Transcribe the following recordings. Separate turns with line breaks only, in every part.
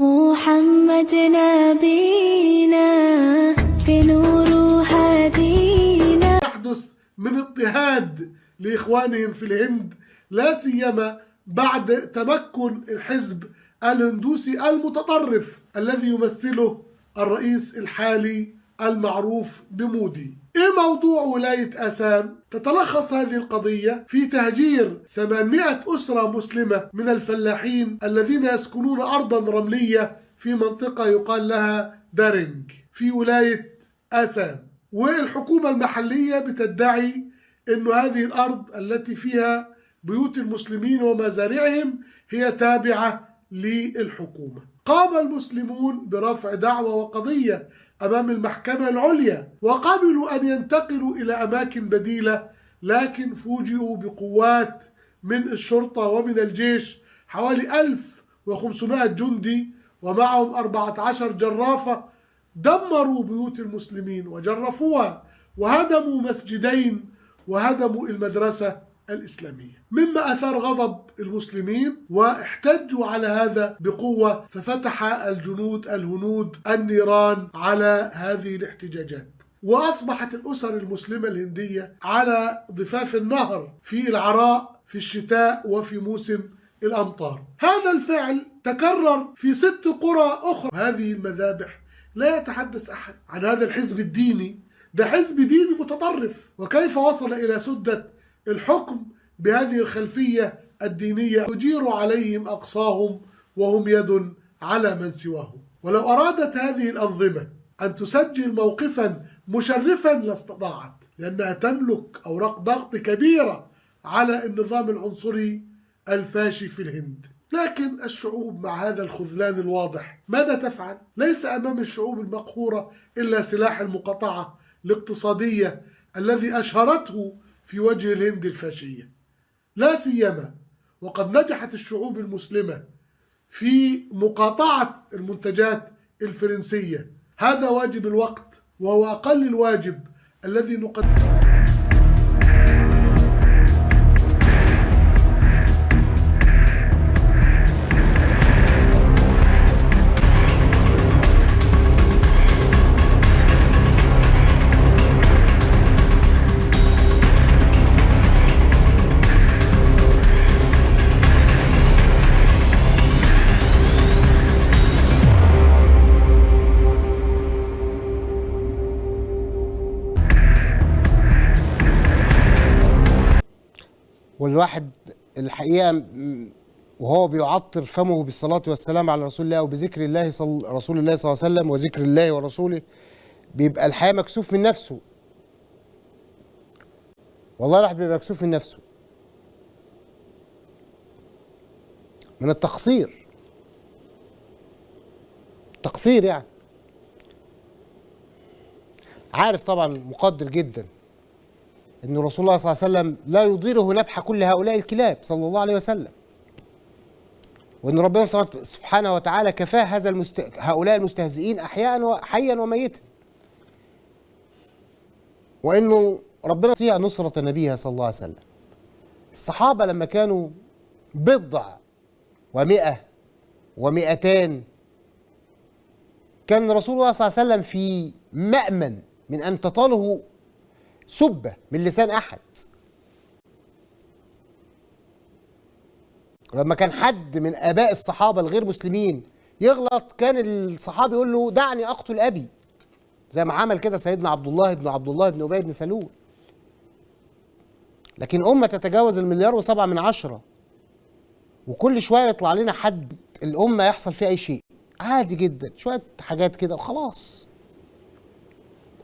محمد نبينا بنور هدينا.
يحدث من اضطهاد لإخوانهم في الهند لا سيما بعد تمكن الحزب الهندوسي المتطرف الذي يمثله الرئيس الحالي المعروف بمودي. إيه موضوع ولاية آسام؟ تتلخص هذه القضية في تهجير 800 أسرة مسلمة من الفلاحين الذين يسكنون أرضا رملية في منطقة يقال لها دارينج في ولاية آسام. والحكومة المحلية بتدعي أن هذه الأرض التي فيها بيوت المسلمين ومزارعهم هي تابعة للحكومة. قام المسلمون برفع دعوة وقضية أمام المحكمة العليا وقبلوا أن ينتقلوا إلى أماكن بديلة لكن فوجئوا بقوات من الشرطة ومن الجيش حوالي 1500 جندي ومعهم 14 جرافة دمروا بيوت المسلمين وجرفوها وهدموا مسجدين وهدموا المدرسة. الإسلامية. مما أثار غضب المسلمين واحتجوا على هذا بقوة ففتح الجنود الهنود النيران على هذه الاحتجاجات. وأصبحت الأسر المسلمة الهندية على ضفاف النهر في العراء في الشتاء وفي موسم الأمطار. هذا الفعل تكرر في ست قرى أخرى. هذه المذابح لا يتحدث أحد عن هذا الحزب الديني. ده حزب ديني متطرف. وكيف وصل إلى سدة الحكم بهذه الخلفية الدينية يجير عليهم أقصاهم وهم يد على من سواهم ولو أرادت هذه الأنظمة أن تسجل موقفا مشرفا لاستطاعت لأنها تملك أوراق ضغط كبيرة على النظام العنصري الفاشي في الهند لكن الشعوب مع هذا الخذلان الواضح ماذا تفعل؟ ليس أمام الشعوب المقهورة إلا سلاح المقاطعة الاقتصادية الذي أشهرته في وجه الهند الفاشية. لا سيما وقد نجحت الشعوب المسلمة في مقاطعة المنتجات الفرنسية. هذا واجب الوقت وهو أقل الواجب الذي نقدمه.
والواحد الحقيقة وهو بيعطر فمه بالصلاة والسلام على رسول الله وبذكر الله صل رسول الله صلى الله عليه وسلم وذكر الله ورسوله بيبقى الحقيقة مكسوف من نفسه. والله الواحد بيبقى مكسوف من نفسه. من التقصير. تقصير يعني. عارف طبعا مقدر جدا. إن رسول الله صلى الله عليه وسلم لا يضيره نبح كل هؤلاء الكلاب صلى الله عليه وسلم. وإن ربنا سبحانه وتعالى كفاه هذا المست... هؤلاء المستهزئين احياء وحيا وميتا. وانه ربنا يطيع نصرة نبيها صلى الله عليه وسلم. الصحابة لما كانوا بضع ومئة ومئتان كان رسول الله صلى الله عليه وسلم في مأمن من أن تطاله سبة من لسان أحد. لما كان حد من آباء الصحابة الغير مسلمين يغلط كان الصحابي يقول له دعني أقتل أبي. زي ما عمل كده سيدنا عبد الله بن عبد الله بن أبي بن سلول. لكن أمة تتجاوز المليار وسبعة من عشرة وكل شوية يطلع لنا حد الأمة يحصل فيها أي شيء. عادي جدا شوية حاجات كده وخلاص.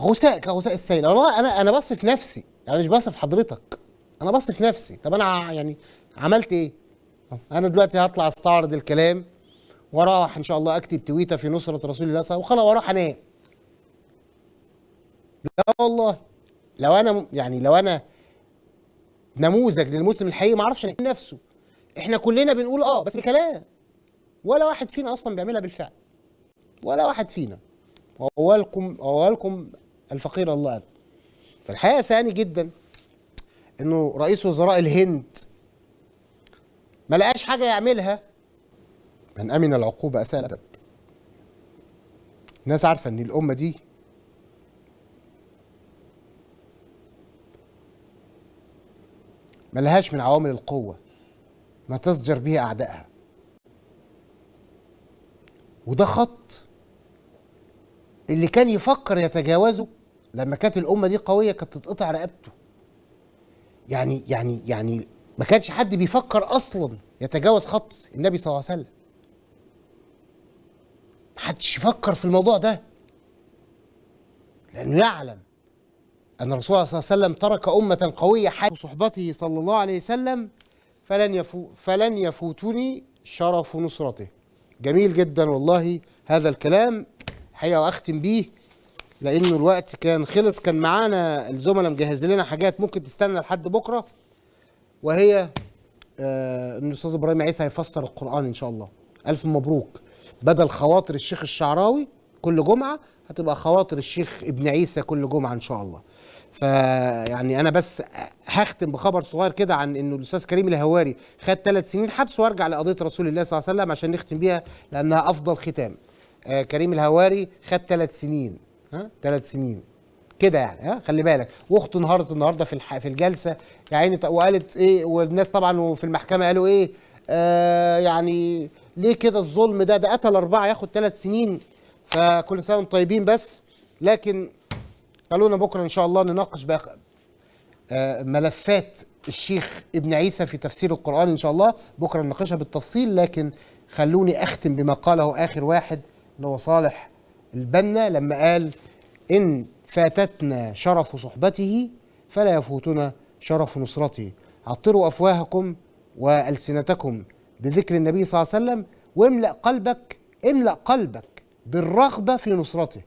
غثاء كغثاء السيل. والله أنا أنا بصف نفسي. يعني مش بصف حضرتك. أنا بصف نفسي. طب أنا يعني عملت إيه؟ أنا دلوقتي هطلع أستعرض الكلام وأروح إن شاء الله أكتب تويتة في نصرة رسول الله صلى الله عليه وسلم وخلاص وأروح أنام. لا والله. لو أنا يعني لو أنا نموذج للمسلم الحقيقي ما أعرفش نفسه. إحنا كلنا بنقول آه بس بكلام. ولا واحد فينا أصلا بيعملها بالفعل. ولا واحد فينا. وأولكم وأولكم الفقير الله أبد فالحقيقة ثاني جدا إنه رئيس وزراء الهند ما لقاش حاجة يعملها. من أمن العقوبة أساء الأدب الناس عارفة إن الأمة دي ملهاش من عوامل القوة ما تصجر به أعدائها. وده خط اللي كان يفكر يتجاوزه لما كانت الأمة دي قوية كانت تتقطع رقبته. يعني يعني يعني ما كانش حد بيفكر أصلا يتجاوز خط النبي صلى الله عليه وسلم. محدش يفكر في الموضوع ده. لأنه يعلم أن الرسول صلى الله عليه وسلم ترك أمة قوية حي صحبته صلى الله عليه وسلم فلن يفو فلن يفوتني شرف نصرته. جميل جدا والله هذا الكلام. حقيقة وأختم بيه لأنه الوقت كان خلص. كان معانا الزملاء مجهز لنا حاجات ممكن تستنى لحد بكرة وهي آه إن الأستاذ إبراهيم عيسى هيفسر القرآن إن شاء الله. ألف مبروك. بدل خواطر الشيخ الشعراوي كل جمعة هتبقى خواطر الشيخ ابن عيسى كل جمعة إن شاء الله. فيعني أنا بس هختم بخبر صغير كده عن إنه الأستاذ كريم الهواري خد ثلاث سنين حبس وأرجع لقضية رسول الله صلى الله عليه وسلم عشان نختم بيها لأنها أفضل ختام. آه كريم الهواري خد ثلاث سنين ها؟ ثلاث سنين. كده يعني ها؟ خلي بالك. واخته انهارت النهارده في الح... في الجلسة. ط- وقالت إيه؟ والناس طبعا في المحكمة قالوا إيه؟ آه يعني ليه كده الظلم ده؟ ده قتل أربعة ياخد ثلاث سنين. فكل سنة وأنتم طيبين بس. لكن خلونا بكرة إن شاء الله نناقش بقى آه، ملفات الشيخ ابن عيسى في تفسير القرآن إن شاء الله. بكرة نناقشها بالتفصيل. لكن خلوني أختم بما قاله آخر واحد. اللي هو صالح البنا لما قال إن فاتتنا شرف صحبته فلا يفوتنا شرف نصرته. عطروا أفواهكم وألسنتكم بذكر النبي صلى الله عليه وسلم واملأ قلبك املأ قلبك بالرغبة في نصرته.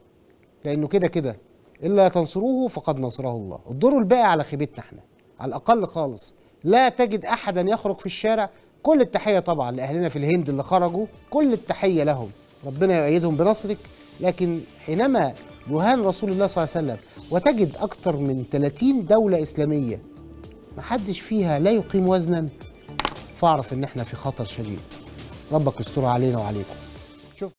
لأنه كده كده إلا تنصروه فقد نصره الله. الدور الباقي على خيبتنا إحنا على الأقل خالص. لا تجد أحدا يخرج في الشارع كل التحية طبعا لأهلنا في الهند اللي خرجوا كل التحية لهم. ربنا يؤيدهم بنصرك لكن حينما يهان رسول الله صلى الله عليه وسلم وتجد أكثر من 30 دولة إسلامية محدش فيها لا يقيم وزنا فاعرف إن إحنا في خطر شديد. ربك يستر علينا وعليكم.